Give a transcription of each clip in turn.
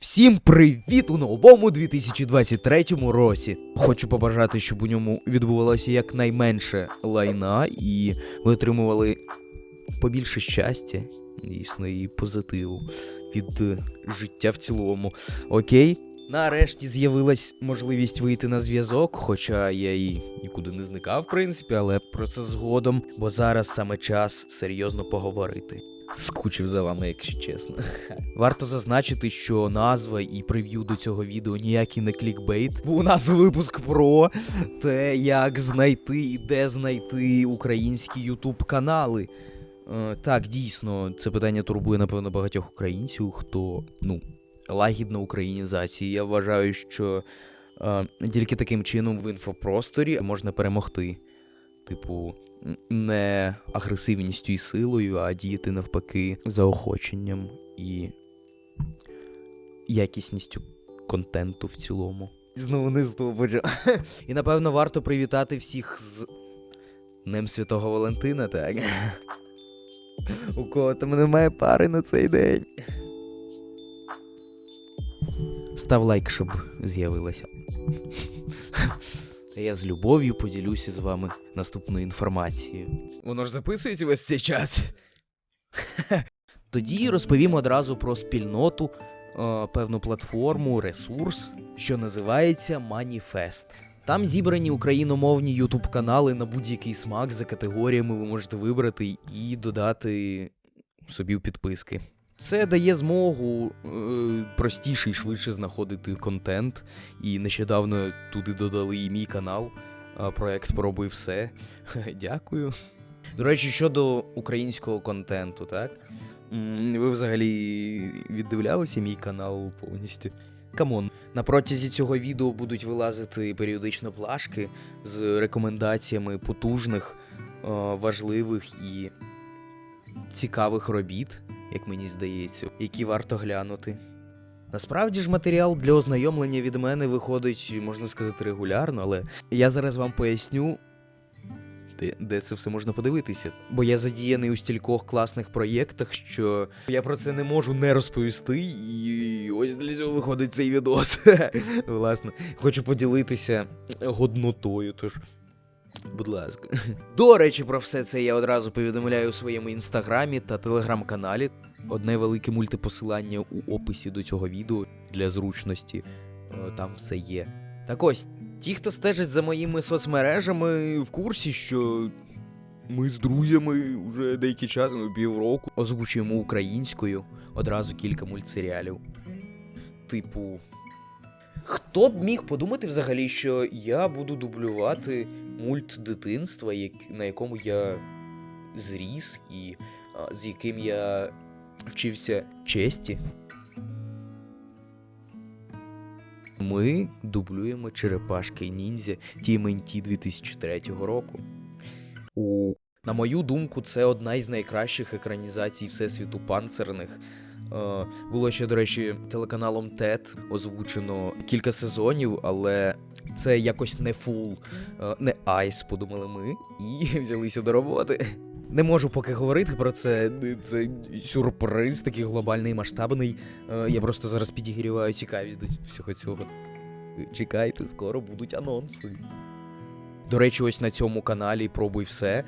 Всім привіт у новому 2023 році. Хочу побажати, щоб у ньому відбувалося якнайменше лайна, і ви отримували побільше щастя, дійсно, і позитиву від е, життя в цілому. Окей? Нарешті з'явилась можливість вийти на зв'язок, хоча я і нікуди не зникав, в принципі, але про це згодом, бо зараз саме час серйозно поговорити. Скучив за вами, якщо чесно. Варто зазначити, що назва і прев'ю до цього відео ніякий не клікбейт, бо у нас випуск про те, як знайти і де знайти українські ютуб канали. Е, так, дійсно, це питання турбує, напевно, багатьох українців, хто, ну, лагідна українізація. Я вважаю, що е, тільки таким чином в інфопросторі можна перемогти. Типу, не агресивністю і силою, а діяти навпаки заохоченням і якісністю контенту в цілому. Знову не здобуджу. І напевно варто привітати всіх з Днем Святого Валентина, так? У кого там немає пари на цей день. Став лайк, щоб з'явилося. Та я з любов'ю поділюся з вами наступною інформацією. Воно ж записується весь цей час. Тоді розповім одразу про спільноту, е, певну платформу, ресурс, що називається Маніфест. Там зібрані україномовні ютуб канали на будь-який смак за категоріями ви можете вибрати і додати собі в підписки. Це дає змогу е, простіше і швидше знаходити контент. І нещодавно туди додали і мій канал. Проект Спробуй все. Дякую. До речі, щодо українського контенту, так? Ви взагалі віддивлялися мій канал повністю? Come on, на протязі цього відео будуть вилазити періодично плашки з рекомендаціями потужних, важливих і цікавих робіт, як мені здається, які варто глянути. Насправді ж матеріал для ознайомлення від мене виходить, можна сказати, регулярно, але я зараз вам поясню, де, де це все можна подивитися. Бо я задіяний у стількох класних проєктах, що я про це не можу не розповісти, і ось для цього виходить цей відос. Власне, хочу поділитися годнотою, тож. Будь ласка. До речі, про все це я одразу повідомляю у своєму інстаграмі та телеграм-каналі. Одне велике мультипосилання у описі до цього відео для зручності. Е, Там все є. Так ось, ті, хто стежить за моїми соцмережами, в курсі, що ми з друзями вже деякий час, ну, півроку, озвучуємо українською одразу кілька мультсеріалів. Типу. Хто б міг подумати взагалі, що я буду дублювати мульт дитинства, на якому я зріс і з яким я вчився честі. Ми дублюємо черепашки ніндзя TMNT 2003 року. У... На мою думку, це одна із найкращих екранізацій Всесвіту панцерних. Е, було ще, до речі, телеканалом TED озвучено кілька сезонів, але це якось не full, е, не ice, подумали ми, і взялися до роботи. Не можу поки говорити про це. Це сюрприз такий глобальний, масштабний. Е, Я просто зараз підігріваю цікавість до всього цього. Чекайте, скоро будуть анонси. До речі, ось на цьому каналі Спробуй все.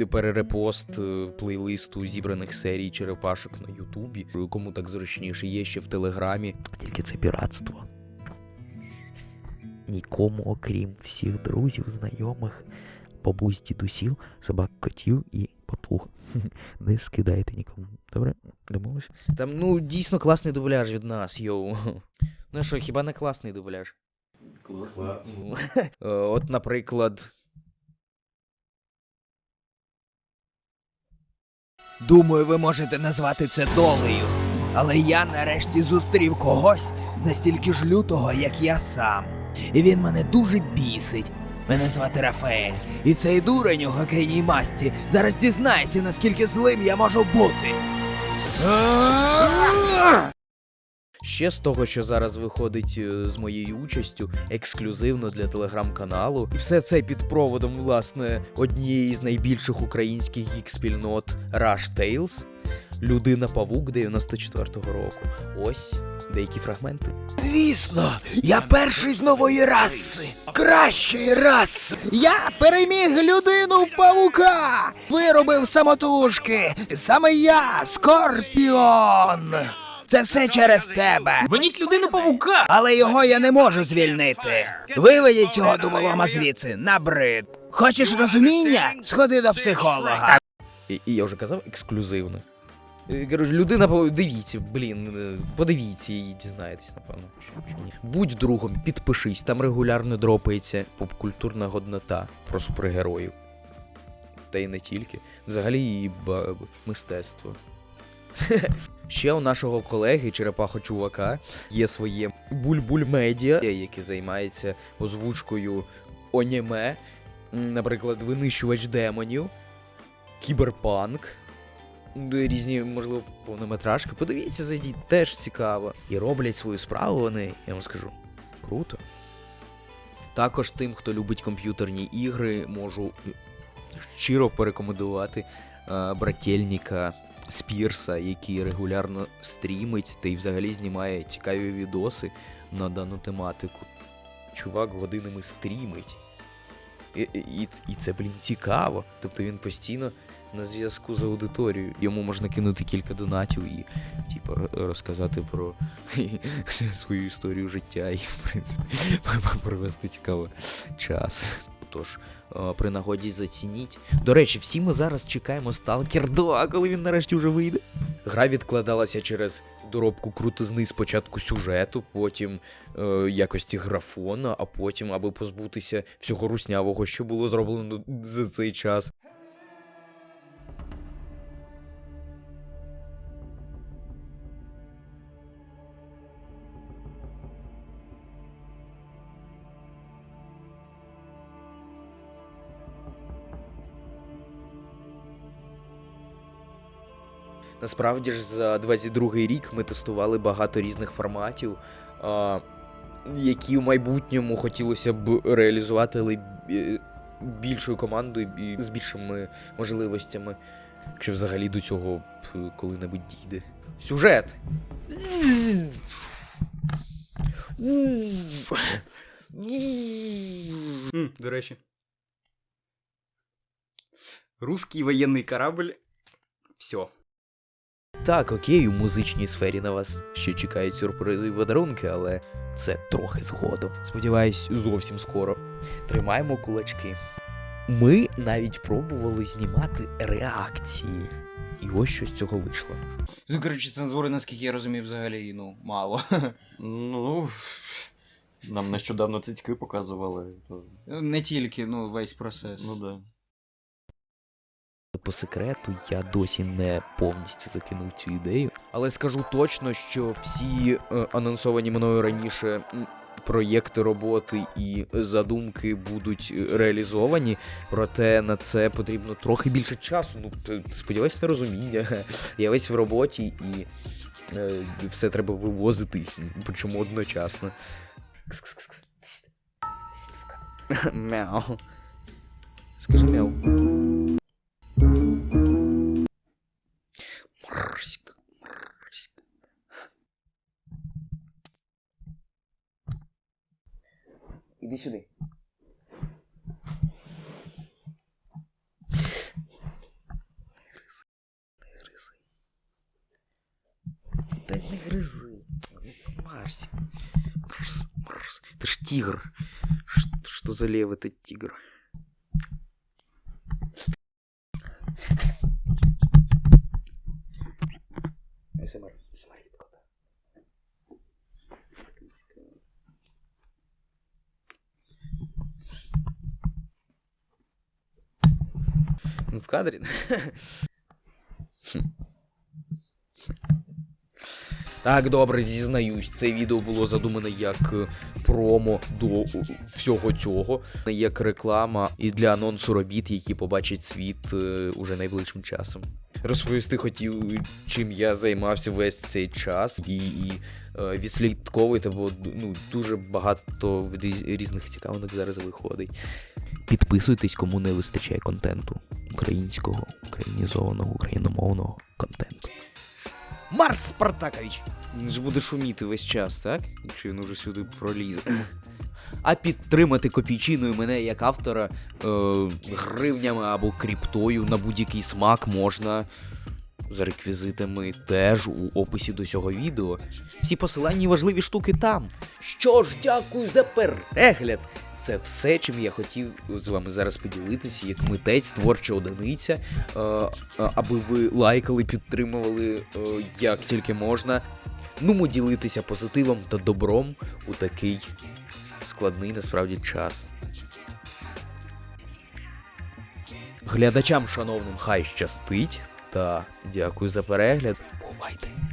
е, Перерепост плейлисту зібраних серій черепашок на Ютубі. Кому так зручніше, є ще в Телеграмі. Тільки це піратство. Нікому, окрім всіх друзів, знайомих, бабусь, дідусів, собак, котів і папуг. Не скидайте нікому. Добре? Домовились? Там, ну, дійсно класний дубляж від нас, йоу. Ну що, хіба не класний дубляж? Класно. Ну, е, От, наприклад. Думаю, ви можете назвати це долею. Але я нарешті зустрів когось настільки ж лютого, як я сам. І він мене дуже бісить. Мене звати Рафаель, і цей дурень у хокейній масці зараз дізнається, наскільки злим я можу бути. Ще з того, що зараз виходить е, з моєю участю, ексклюзивно для телеграм-каналу. І все це під проводом, власне, однієї з найбільших українських гік-спільнот Rush Tales. Людина Павук 94-го року. Ось деякі фрагменти. Звісно, я перший з нової раси, кращої раси. Я переміг людину павука, виробив самотужки. Саме я, Скорпіон. Це все через тебе. Виніть людину павука! Але його я не можу звільнити. Виведіть цього дуболома звідси, набрид. Хочеш розуміння? Сходи до психолога. І, і я вже казав ексклюзивно. Е, Коротше, людина, дивіться, блін, е, подивіться і дізнаєтесь, напевно. Будь другом, підпишись, там регулярно дропається попкультурна годнота про супергероїв. Та й не тільки. Взагалі і мистецтво. Ще у нашого колеги Черепахо Чувака є своє Буль-Буль Медіа, яке займається озвучкою аніме, наприклад, винищувач демонів, кіберпанк, різні, можливо, повнометражки. Подивіться, зайдіть, теж цікаво. І роблять свою справу вони, я вам скажу, круто. Також тим, хто любить комп'ютерні ігри, можу щиро порекомендувати е, брательника Спірса, який регулярно стрімить та й взагалі знімає цікаві відоси на дану тематику. Чувак годинами стрімить. І, і, і це, блін, цікаво. Тобто він постійно на зв'язку з аудиторією. Йому можна кинути кілька донатів і, типу, розказати про свою історію життя і, в принципі, провести цікавий час. Тож, при нагоді зацініть. До речі, всі ми зараз чекаємо Stalker 2, коли він нарешті вже вийде. Гра відкладалася через доробку крутизни спочатку сюжету, потім е, якості графона, а потім, аби позбутися всього руснявого, що було зроблено за цей час. Насправді ж за 22-й рік ми тестували багато різних форматів, які в майбутньому хотілося б реалізувати, але більшою командою і з більшими можливостями, якщо взагалі до цього б коли-небудь дійде. Сюжет. М, до речі. Русський воєнний корабль. Все. Так, окей, у музичній сфері на вас ще чекають сюрпризи і подарунки, але це трохи згодом. Сподіваюсь, зовсім скоро. Тримаємо кулачки. Ми навіть пробували знімати реакції. І ось що з цього вийшло. Ну, коротше, цензури, наскільки я розумію, взагалі, ну, мало. Ну, нам нещодавно цицьки показували. То, Не тільки, ну, весь процес. ну да. По секрету я досі не повністю закинув цю ідею. Але скажу точно, що всі е, анонсовані мною раніше проєкти роботи і задумки будуть е, реалізовані, проте на це потрібно трохи більше часу. Ну, сподіваюсь, на розуміння. Я весь в роботі і е, все треба вивозити, причому одночасно. Мяу. Скажи мяу. Иди сюда. Да не грызы. Марси. Марс, Марс. Это ж тигр. Что, что за лев этот тигр? СМР. смотри. В кадрі. Так, добре, зізнаюсь, це відео було задумане як е, промо до е, всього цього, як реклама і для анонсу робіт, які побачать світ е, уже найближчим часом. Розповісти хотів, чим я займався весь цей час, і, і відслідковуйте, бо ну, дуже багато різних цікавинок зараз виходить. Підписуйтесь, кому не вистачає контенту. Українського, українізованого, україномовного контенту. Марс Спартакович! Він ж буде шуміти весь час, так? Якщо він уже сюди пролізе. А підтримати копійчиною мене як автора е, гривнями або кріптою на будь-який смак можна за реквізитами теж у описі до цього відео. Всі посилання і важливі штуки там. Що ж, дякую за перегляд! Це все, чим я хотів з вами зараз поділитися, як митець, творча одиниця, е, е, аби ви лайкали, підтримували е, як тільки можна. Ну, ділитися позитивом та добром у такий складний насправді час. Глядачам, шановним, хай щастить та дякую за перегляд. Бувайте!